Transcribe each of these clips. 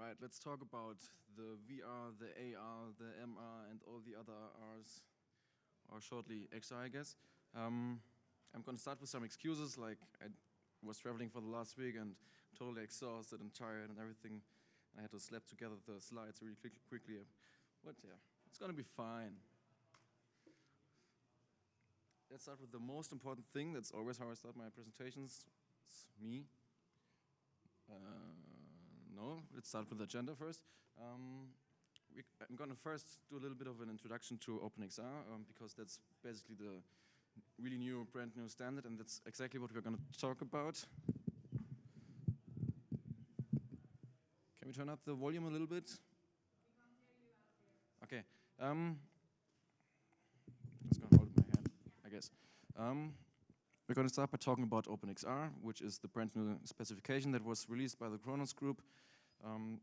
Right, let's talk about the VR, the AR, the MR, and all the other Rs, or shortly XR, I guess. Um, I'm going to start with some excuses, like I was traveling for the last week and totally exhausted and tired and everything. I had to slap together the slides really quick, quickly. But yeah, it's going to be fine. Let's start with the most important thing. That's always how I start my presentations. It's me. Uh, no, let's start with the agenda first. Um, we, I'm going to first do a little bit of an introduction to OpenXR um, because that's basically the really new, brand new standard, and that's exactly what we're going to talk about. Can we turn up the volume a little bit? Okay. Um, just gonna hold my hand, I guess. Um, we're going to start by talking about OpenXR, which is the brand new specification that was released by the Khronos Group. Um,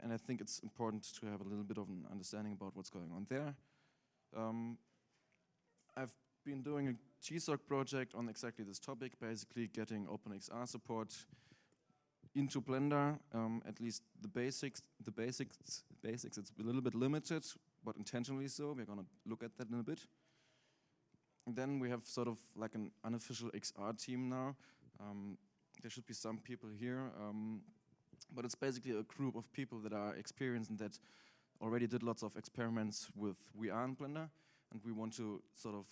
and I think it's important to have a little bit of an understanding about what's going on there. Um, I've been doing a GSOC project on exactly this topic, basically getting OpenXR support into Blender, um, at least the basics, the basics, basics, it's a little bit limited, but intentionally so. We're gonna look at that in a bit. Then we have sort of like an unofficial XR team now. Um, there should be some people here, um, but it's basically a group of people that are experienced and that already did lots of experiments with VR and Blender, and we want to sort of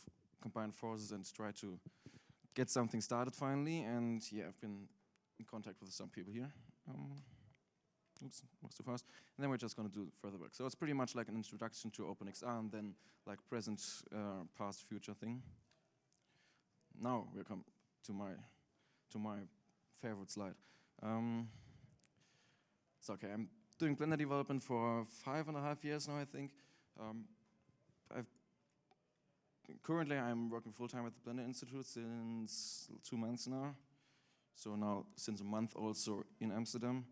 combine forces and try to get something started finally. And yeah, I've been in contact with some people here. Um, oops, was too fast. And then we're just going to do further work. So it's pretty much like an introduction to OpenXR and then like present, uh, past, future thing. Now we come to my to my favorite slide. Um, so okay, I'm doing Blender development for five and a half years now, I think. Um, I've currently I'm working full time at the Blender Institute since two months now. So now since a month also in Amsterdam.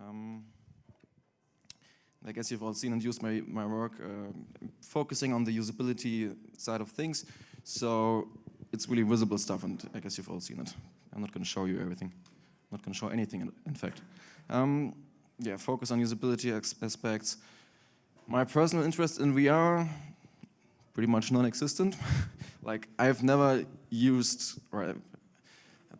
Um, I guess you've all seen and used my, my work, uh, focusing on the usability side of things. So it's really visible stuff and I guess you've all seen it. I'm not going to show you everything. I'm not going to show anything in, in fact. Um, yeah, focus on usability aspects. My personal interest in VR, pretty much non-existent. like I've never used, or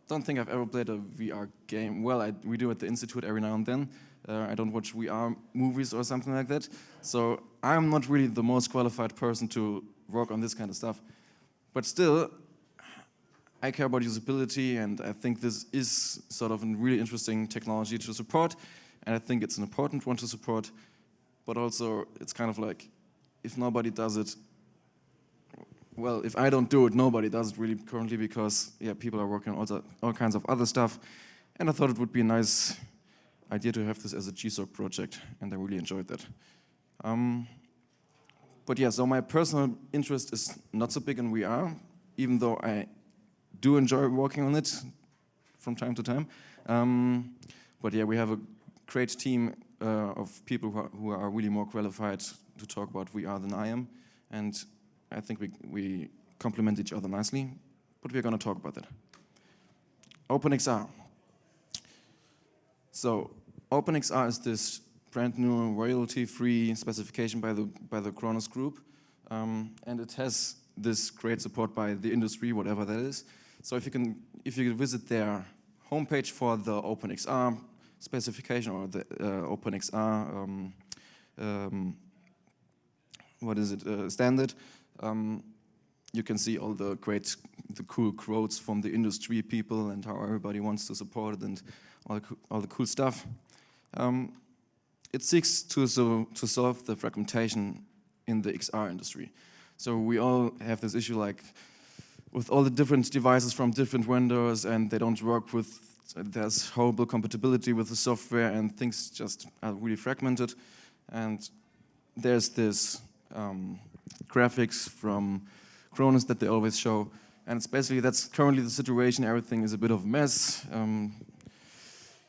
don't think I've ever played a VR game. Well, I, we do at the Institute every now and then. Uh, I don't watch VR movies or something like that. So I'm not really the most qualified person to work on this kind of stuff. But still, I care about usability and I think this is sort of a really interesting technology to support and I think it's an important one to support, but also it's kind of like, if nobody does it, well, if I don't do it, nobody does it really currently because yeah, people are working on all, all kinds of other stuff. And I thought it would be a nice idea to have this as a GSOC project, and I really enjoyed that. Um, but yeah, so my personal interest is not so big in VR, even though I do enjoy working on it from time to time. Um, but yeah, we have a great team uh, of people who are, who are really more qualified to talk about VR than I am. And I think we, we complement each other nicely, but we're going to talk about that. OpenXR. So OpenXR is this brand new royalty-free specification by the by the Khronos Group, um, and it has this great support by the industry, whatever that is. So if you can if you visit their homepage for the OpenXR specification or the uh, OpenXR um, um, what is it uh, standard, um, you can see all the great, the cool quotes from the industry people and how everybody wants to support it and all the, all the cool stuff. Um, it seeks to, so, to solve the fragmentation in the XR industry. So we all have this issue like with all the different devices from different vendors and they don't work with, there's horrible compatibility with the software and things just are really fragmented. And there's this um, graphics from Khronos that they always show. And it's basically, that's currently the situation. Everything is a bit of a mess. Um,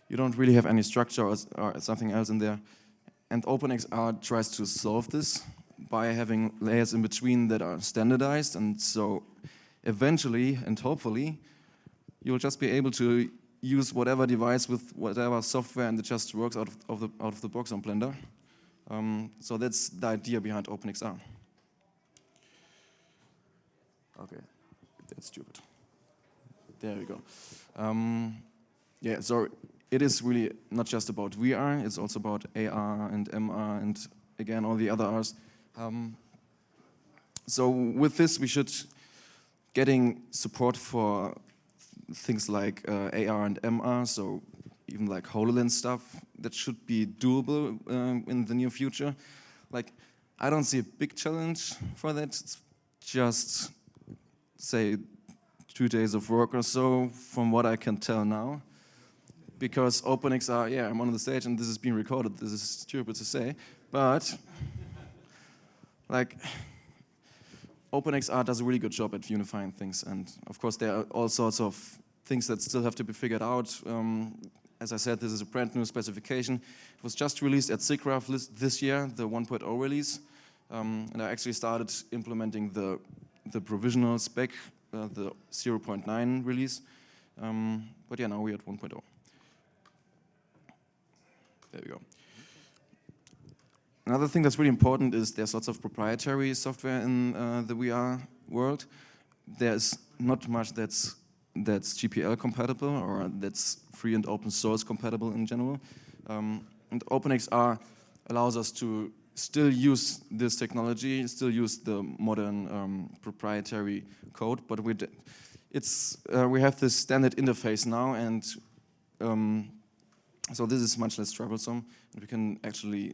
you don't really have any structure or, or, something else in there. And OpenXR tries to solve this by having layers in between that are standardized. And so eventually, and hopefully, you'll just be able to use whatever device with whatever software and it just works out of, of the, out of the box on Blender. Um, so that's the idea behind OpenXR. Okay, that's stupid. There we go. Um, yeah, so it is really not just about VR, it's also about AR and MR and again all the other Rs. Um, so with this we should getting support for things like uh, AR and MR, so even like HoloLens stuff, that should be doable uh, in the near future. Like, I don't see a big challenge for that. It's just, say, two days of work or so, from what I can tell now. Because OpenXR, yeah, I'm on the stage and this is being recorded. This is stupid to say, but like, OpenXR does a really good job at unifying things. And of course, there are all sorts of things that still have to be figured out. Um, as I said, this is a brand new specification. It was just released at SIGGRAPH this year, the 1.0 release. Um, and I actually started implementing the, the provisional spec, uh, the 0.9 release. Um, but yeah, now we're at 1.0. There we go. Another thing that's really important is there's lots of proprietary software in uh, the VR world. There's not much that's that's GPL compatible or that's free and open source compatible in general. Um, and OpenXR allows us to still use this technology, still use the modern um, proprietary code, but we it's uh, we have this standard interface now, and um, so this is much less troublesome, and we can actually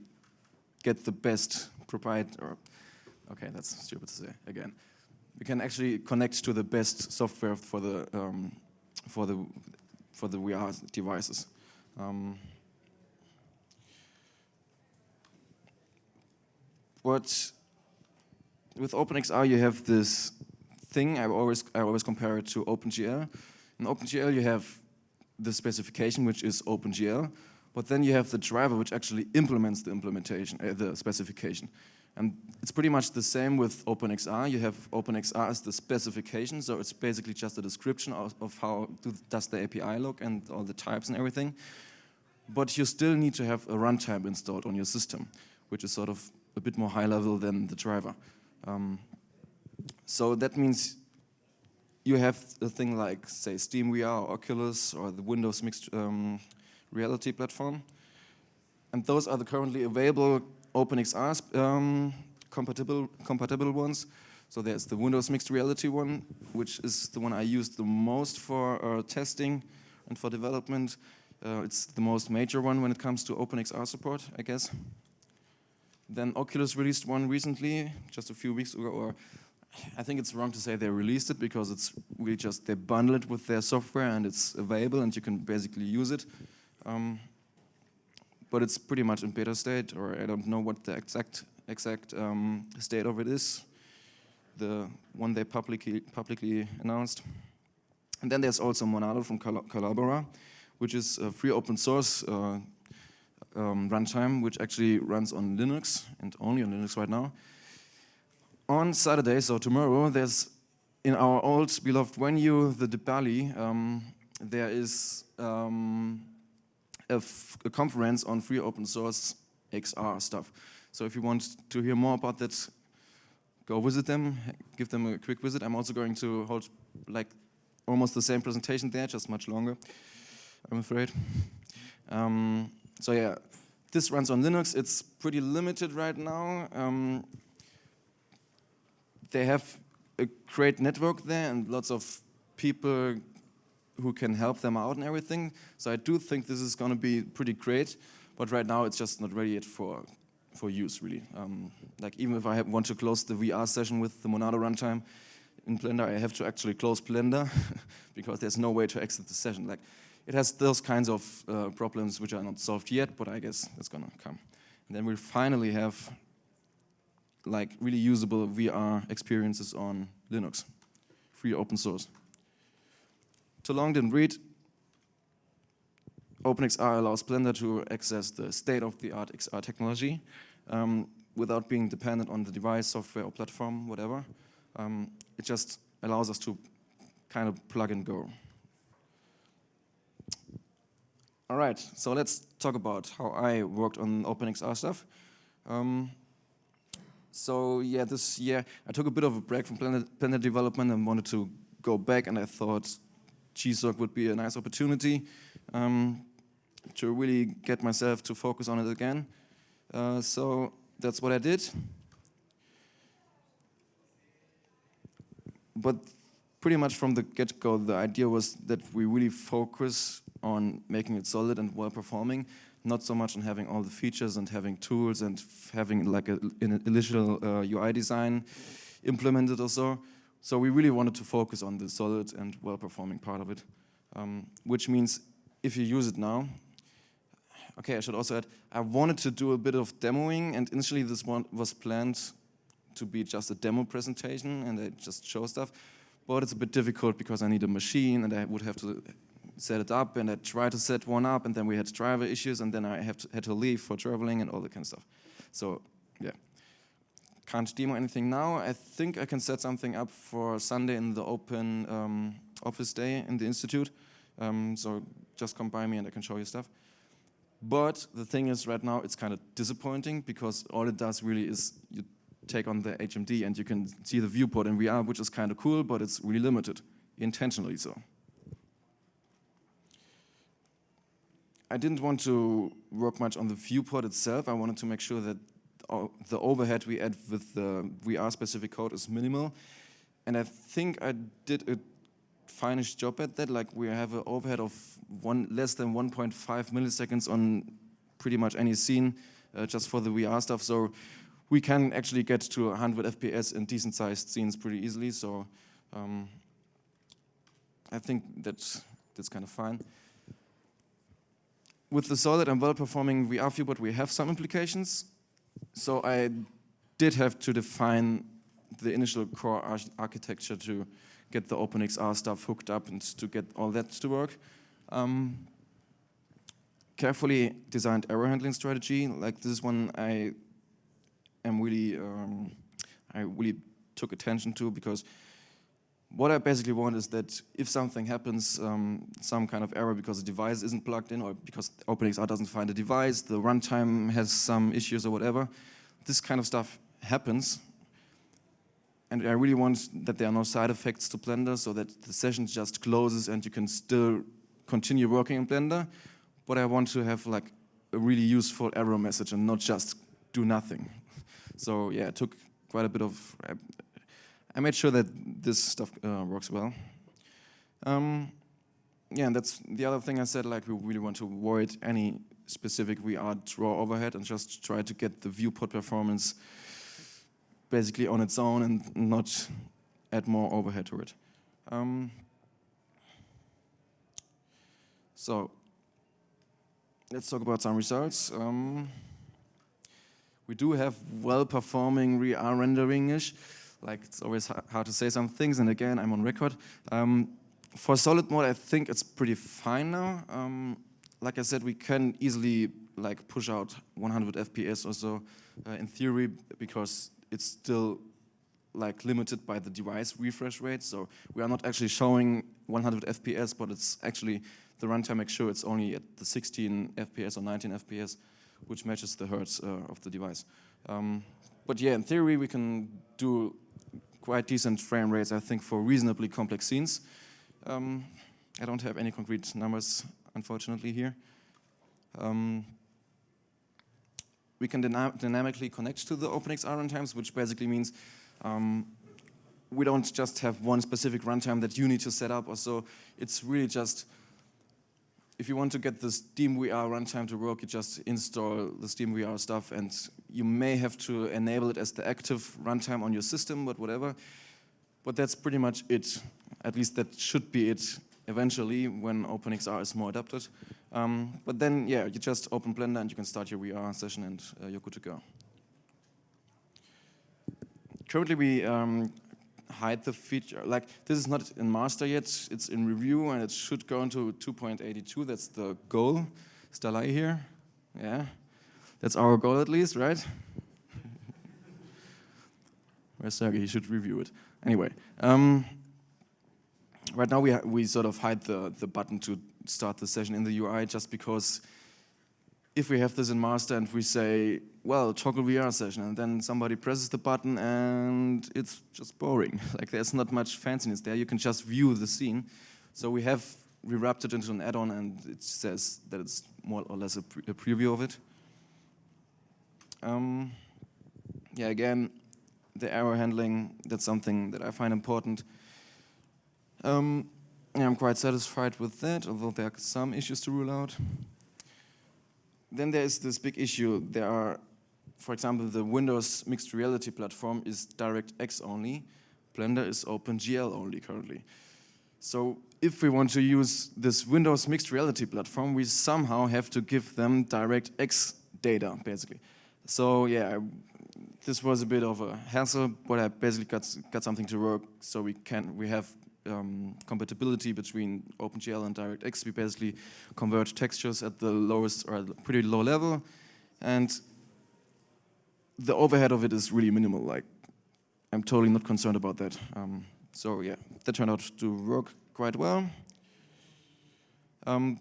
get the best proprietary. Okay, that's stupid to say again we can actually connect to the best software for the um, for the for the VR devices. What with OpenXR you have this thing. I always I always compare it to OpenGL. In OpenGL you have the specification, which is OpenGL, but then you have the driver, which actually implements the implementation, uh, the specification. And it's pretty much the same with OpenXR. You have OpenXR as the specification, so it's basically just a description of, of how do, does the API look and all the types and everything. But you still need to have a runtime installed on your system, which is sort of a bit more high level than the driver. Um, so that means you have a thing like, say, SteamVR or Oculus or the Windows Mixed um, Reality platform. And those are the currently available OpenXR um, compatible, compatible ones. So there's the Windows Mixed Reality one, which is the one I use the most for uh, testing and for development. Uh, it's the most major one when it comes to OpenXR support, I guess. Then Oculus released one recently, just a few weeks ago, or I think it's wrong to say they released it because it's really just, they bundle it with their software and it's available and you can basically use it. Um, but it's pretty much in beta state, or I don't know what the exact exact um, state of it is. The one they publicly publicly announced. And then there's also Monado from Collabora, which is a free open source uh, um, runtime, which actually runs on Linux and only on Linux right now. On Saturday, so tomorrow, there's in our old beloved venue, the De Balie, um, there is um, a, conference on free open source XR stuff. So if you want to hear more about that, go visit them, give them a quick visit. I'm also going to hold like almost the same presentation there, just much longer, I'm afraid. Um, so yeah, this runs on Linux. It's pretty limited right now. Um, they have a great network there and lots of people who can help them out and everything. So I do think this is going to be pretty great, but right now it's just not ready yet for for use really. Um, like even if I want to close the VR session with the Monado runtime in Blender, I have to actually close Blender because there's no way to exit the session. Like it has those kinds of uh, problems which are not solved yet, but I guess it's gonna come. And then we'll finally have like really usable VR experiences on Linux, free open source. Too long didn't read. OpenXR allows Blender to access the state-of-the-art XR technology um, without being dependent on the device, software, or platform, whatever. Um, it just allows us to kind of plug and go. All right, so let's talk about how I worked on OpenXR stuff. Um, so yeah, this year I took a bit of a break from planet, planet development and wanted to go back, and I thought GSOC would be a nice opportunity um, to really get myself to focus on it again. Uh, so that's what I did. But pretty much from the get-go, the idea was that we really focus on making it solid and well-performing, not so much on having all the features and having tools and having like a, an initial uh, UI design implemented or so. So we really wanted to focus on the solid and well-performing part of it, um, which means if you use it now, okay, I should also add, I wanted to do a bit of demoing, and initially this one was planned to be just a demo presentation, and I just show stuff, but it's a bit difficult because I need a machine, and I would have to set it up, and I tried to set one up, and then we had driver issues, and then I have to, had to leave for traveling and all that kind of stuff. So, yeah. Can't demo anything now. I think I can set something up for Sunday in the open um, office day in the Institute. Um, so just come by me and I can show you stuff. But the thing is right now it's kind of disappointing because all it does really is you take on the HMD and you can see the viewport in VR, which is kind of cool, but it's really limited, intentionally so. I didn't want to work much on the viewport itself. I wanted to make sure that the overhead we add with the VR-specific code is minimal. And I think I did a finest job at that. Like we have an overhead of one less than 1.5 milliseconds on pretty much any scene uh, just for the VR stuff. So we can actually get to 100 FPS in decent sized scenes pretty easily. So um, I think that's, that's kind of fine. With the solid and well-performing VR viewport, we have some implications. So I did have to define the initial core ar architecture to get the OpenXR stuff hooked up and to get all that to work. Um, carefully designed error handling strategy, like this one I am really, um, I really took attention to because what I basically want is that if something happens, um, some kind of error because the device isn't plugged in or because OpenXR doesn't find a device, the runtime has some issues or whatever, this kind of stuff happens and I really want that there are no side effects to Blender so that the session just closes and you can still continue working in Blender. But I want to have like a really useful error message and not just do nothing. So yeah, it took quite a bit of, I, made sure that this stuff uh, works well. Um, yeah, and that's the other thing I said, like we really want to avoid any specific VR draw overhead and just try to get the viewport performance basically on its own and not add more overhead to it. Um, so let's talk about some results. Um, we do have well-performing VR rendering-ish. Like it's always hard to say some things, and again, I'm on record. Um, for solid mode, I think it's pretty fine now. Um, like I said, we can easily like push out 100 FPS or so uh, in theory because it's still like limited by the device refresh rate. So we are not actually showing 100 FPS, but it's actually the runtime makes sure it's only at the 16 FPS or 19 FPS, which matches the hertz uh, of the device. Um, but yeah, in theory, we can do quite decent frame rates, I think, for reasonably complex scenes. Um, I don't have any concrete numbers, unfortunately, here. Um, we can dyna dynamically connect to the OpenXR runtimes, which basically means um, we don't just have one specific runtime that you need to set up or so. It's really just, if you want to get the SteamVR runtime to work, you just install the SteamVR stuff and you may have to enable it as the active runtime on your system, but whatever. But that's pretty much it. At least that should be it eventually when OpenXR is more adapted. Um, but then, yeah, you just open Blender and you can start your VR session and uh, you're good to go. Currently, we um, hide the feature. Like, this is not in master yet. It's in review and it should go into 2.82. That's the goal. Stalai here. Yeah. That's our goal at least, right? Where's Sergey? He should review it. Anyway. Um, right now we, we sort of hide the, the button to start the session in the UI just because if we have this in master and we say, well, toggle VR session, and then somebody presses the button and it's just boring. like there's not much fanciness there. You can just view the scene. So we have rewrapped it into an add-on and it says that it's more or less a, pre a preview of it. Um, yeah, again, the error handling, that's something that I find important. Um, yeah, I'm quite satisfied with that, although there are some issues to rule out. Then there is this big issue. There are, for example, the Windows mixed reality platform is DirectX only. Blender is OpenGL only currently. So if we want to use this Windows mixed reality platform, we somehow have to give them DirectX data, basically. So yeah, this was a bit of a hassle, but I basically got got something to work so we can we have um, compatibility between OpenGL and DirectX. We basically convert textures at the lowest or pretty low level, and the overhead of it is really minimal. Like, I'm totally not concerned about that. Um, so yeah, that turned out to work quite well. Um,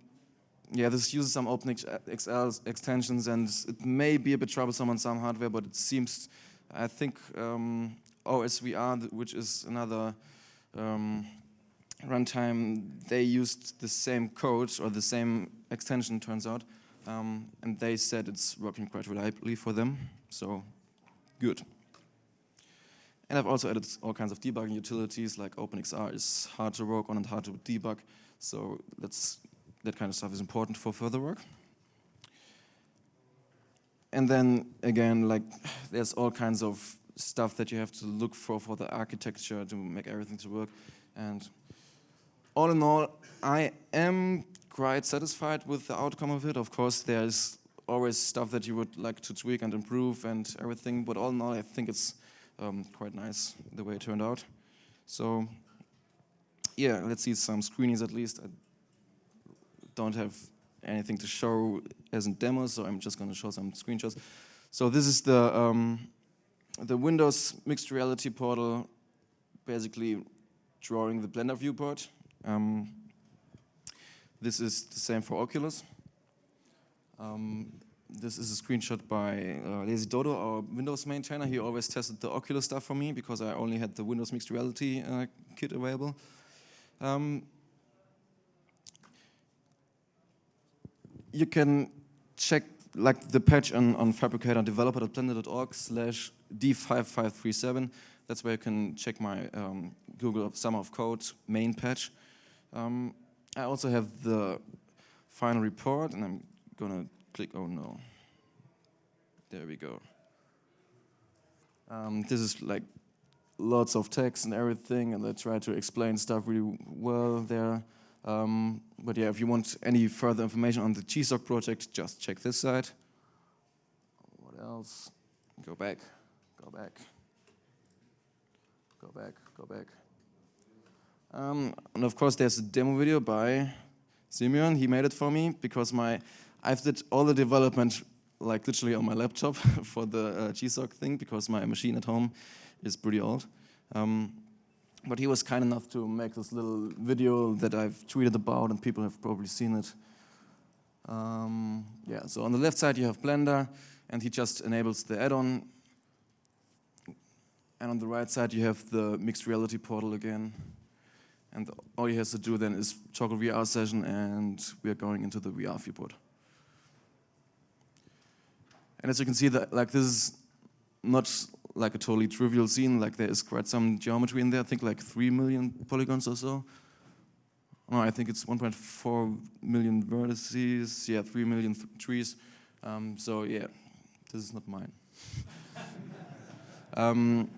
yeah, this uses some OpenXL extensions, and it may be a bit troublesome on some hardware, but it seems, I think um, OSVR, which is another um, runtime, they used the same code or the same extension, turns out, um, and they said it's working quite reliably for them, so good. And I've also added all kinds of debugging utilities, like OpenXR is hard to work on and hard to debug, so that's, that kind of stuff is important for further work. And then again, like there's all kinds of stuff that you have to look for for the architecture to make everything to work. And all in all, I am quite satisfied with the outcome of it. Of course, there's always stuff that you would like to tweak and improve and everything, but all in all, I think it's um, quite nice the way it turned out. So yeah, let's see some screenies at least. I don't have anything to show as in demo, so I'm just going to show some screenshots. So this is the um, the Windows mixed reality portal basically drawing the Blender viewport. Um, this is the same for Oculus. Um, this is a screenshot by uh, Lazy Dodo, our Windows maintainer. He always tested the Oculus stuff for me because I only had the Windows mixed reality uh, kit available. Um, you can check like the patch on, on Phabricator developer.blender.org slash D5537. That's where you can check my um, Google Summer of Code main patch. Um, I also have the final report, and I'm gonna click, oh no. There we go. Um, this is like lots of text and everything, and I try to explain stuff really well there. Um, but yeah, if you want any further information on the GSOC project, just check this site. What else? Go back. Go back. Go back, go back. Um, and of course there's a demo video by Simeon. He made it for me because my I've did all the development like literally on my laptop for the uh, GSOC thing because my machine at home is pretty old. Um, but he was kind enough to make this little video that I've tweeted about and people have probably seen it. Um, yeah, so on the left side you have Blender and he just enables the add-on and on the right side, you have the mixed reality portal again. And all he has to do then is toggle VR session and we are going into the VR viewport. And as you can see, that like this is not like a totally trivial scene, like there is quite some geometry in there, I think like 3 million polygons or so. No, I think it's 1.4 million vertices, yeah, 3 million th trees. Um, so yeah, this is not mine. um,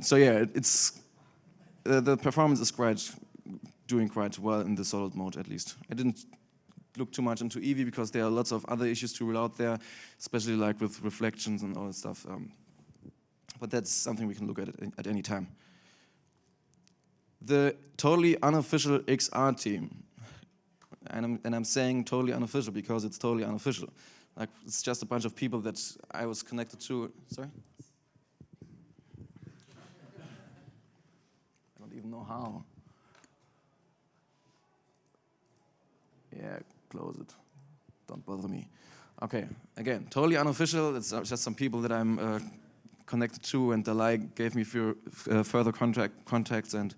so yeah, it's uh, the performance is quite doing quite well in the solid mode at least. I didn't look too much into Eevee because there are lots of other issues to rule out there, especially like with reflections and all that stuff. Um, but that's something we can look at at any time. The totally unofficial XR team, and I'm, and I'm saying totally unofficial because it's totally unofficial. Like it's just a bunch of people that I was connected to. Sorry. even know how. Yeah, close it. Don't bother me. Okay, again, totally unofficial. It's uh, just some people that I'm uh, connected to, and Dalai gave me few, uh, further contact, contacts, and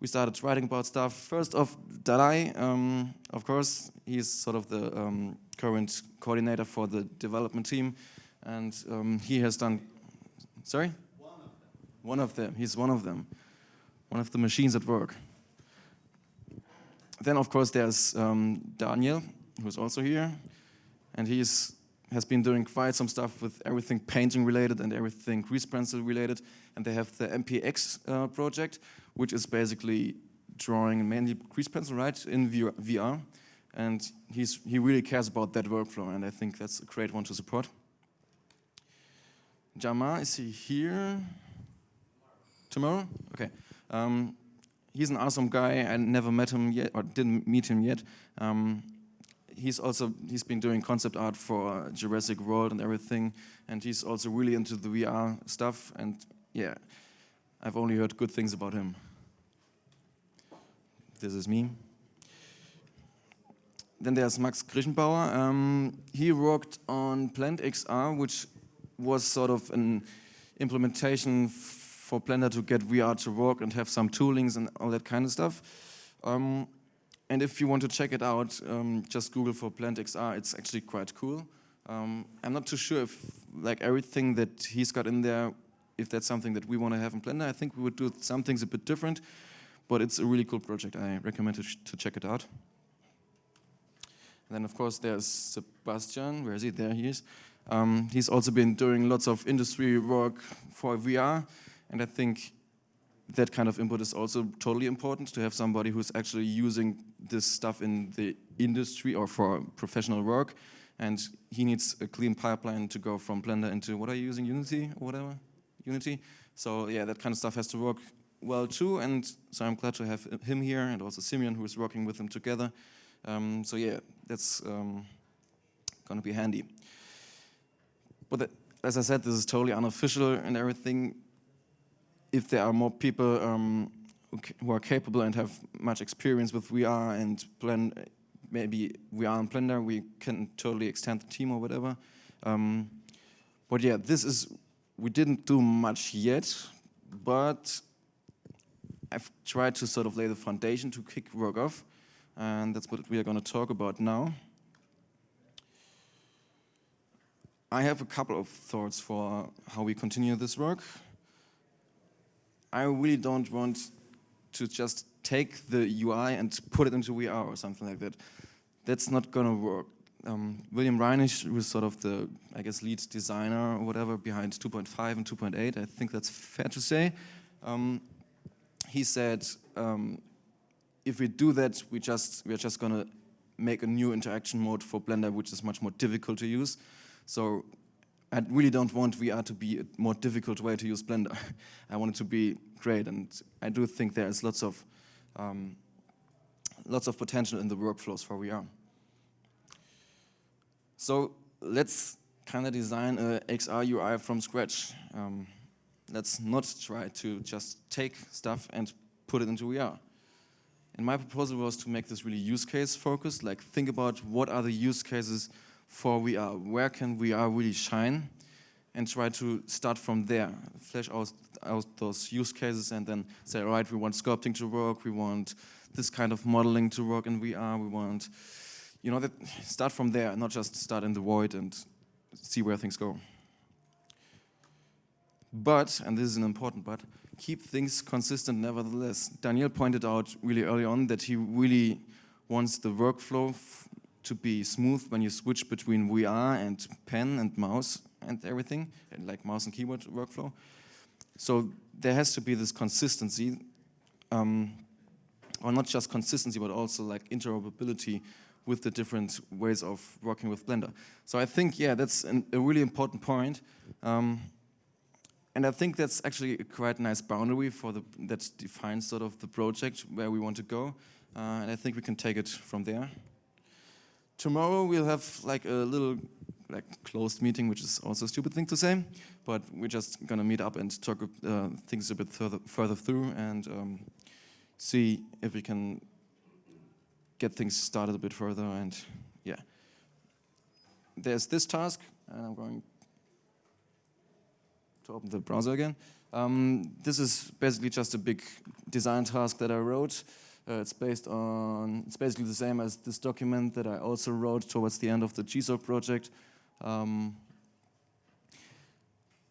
we started writing about stuff. First off, Dalai, um, of course, he's sort of the um, current coordinator for the development team, and um, he has done. Sorry. One of them. One of them. He's one of them. One of the machines at work. Then, of course, there's um, Daniel, who's also here and he's has been doing quite some stuff with everything painting related and everything grease pencil related. And they have the MPX uh, project, which is basically drawing mainly grease pencil, right, in VR. And he's, he really cares about that workflow, and I think that's a great one to support. Jama, is he here? Tomorrow? Okay. Um, he's an awesome guy. I never met him yet, or didn't meet him yet. Um, he's also he's been doing concept art for Jurassic World and everything, and he's also really into the VR stuff. And yeah, I've only heard good things about him. This is me. Then there's Max Grischenbauer. Um, he worked on Blend XR, which was sort of an implementation for Blender to get VR to work and have some toolings and all that kind of stuff. Um, and if you want to check it out, um, just Google for Blend XR. It's actually quite cool. Um, I'm not too sure if like everything that he's got in there, if that's something that we want to have in Blender. I think we would do some things a bit different, but it's a really cool project. I recommend to, to check it out. And then of course there's Sebastian. Where is he? There he is. Um, he's also been doing lots of industry work for VR, and I think that kind of input is also totally important to have somebody who's actually using this stuff in the industry or for professional work. And he needs a clean pipeline to go from Blender into, what are you using, Unity or whatever? Unity. So yeah, that kind of stuff has to work well too. And so I'm glad to have him here and also Simeon who is working with him together. Um, so yeah, that's um, gonna be handy. But that, as I said, this is totally unofficial and everything if there are more people um, who are capable and have much experience with VR and plan, maybe VR and Blender, we can totally extend the team or whatever. Um, but yeah, this is, we didn't do much yet, but I've tried to sort of lay the foundation to kick work off, and that's what we are going to talk about now. I have a couple of thoughts for how we continue this work. I really don't want to just take the UI and put it into VR or something like that. That's not gonna work. Um, William Reynish was sort of the, I guess, lead designer or whatever behind 2.5 and 2.8. I think that's fair to say. Um, he said, um, if we do that, we just we're just gonna make a new interaction mode for Blender, which is much more difficult to use. So I really don't want VR to be a more difficult way to use Blender. I want it to be great, and I do think there is lots of um, lots of potential in the workflows for VR. So let's kind of design a XR UI from scratch. Um, let's not try to just take stuff and put it into VR. And my proposal was to make this really use case focused, like think about what are the use cases for VR. Where can VR really shine? And try to start from there, flesh out, out those use cases and then say, all right, we want sculpting to work, we want this kind of modeling to work in VR, we want, you know, that start from there, not just start in the void and see where things go. But, and this is an important but, keep things consistent nevertheless. Daniel pointed out really early on that he really wants the workflow to be smooth when you switch between VR and pen and mouse and everything, and like mouse and keyboard workflow. So there has to be this consistency, um, or not just consistency, but also like interoperability with the different ways of working with Blender. So I think, yeah, that's an, a really important point. Um, and I think that's actually a quite nice boundary for the, that defines sort of the project where we want to go. Uh, and I think we can take it from there. Tomorrow we'll have like a little like closed meeting, which is also a stupid thing to say, but we're just gonna meet up and talk uh, things a bit further, further through and um, see if we can get things started a bit further and yeah. There's this task, and I'm going to open the browser again. Um, this is basically just a big design task that I wrote. Uh, it's based on, it's basically the same as this document that I also wrote towards the end of the GSOC project. Um,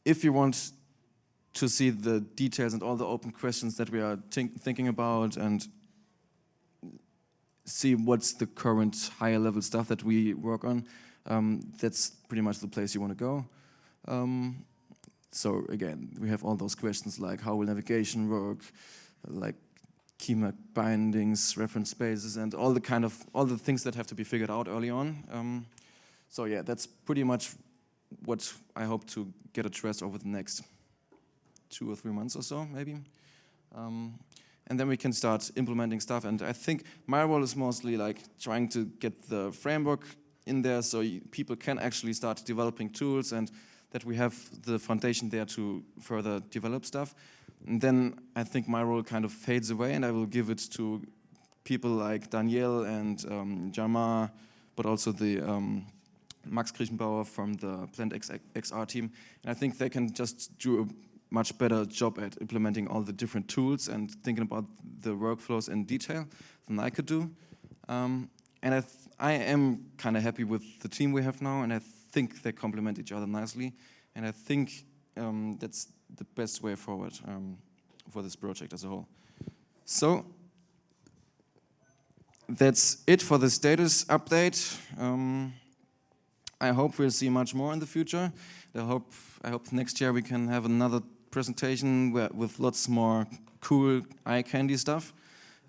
if you want to see the details and all the open questions that we are thinking about and see what's the current higher level stuff that we work on, um, that's pretty much the place you want to go. Um, so again, we have all those questions like how will navigation work, like key bindings, reference spaces, and all the kind of all the things that have to be figured out early on. Um, so yeah, that's pretty much what I hope to get addressed over the next two or three months or so, maybe. Um, and then we can start implementing stuff. And I think my role is mostly like trying to get the framework in there so people can actually start developing tools and that we have the foundation there to further develop stuff. And then I think my role kind of fades away and I will give it to people like Daniel and um, Jama, but also the um, Max Griechenbauer from the Blend XR team. And I think they can just do a much better job at implementing all the different tools and thinking about the workflows in detail than I could do. Um, and I, I am kind of happy with the team we have now, and I think they complement each other nicely. And I think um, that's the best way forward um, for this project as a whole. So that's it for the status update. Um, I hope we'll see much more in the future. I hope, I hope next year we can have another presentation where, with lots more cool eye candy stuff.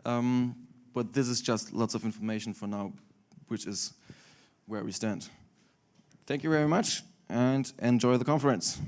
Um, but this is just lots of information for now, which is where we stand. Thank you very much and enjoy the conference.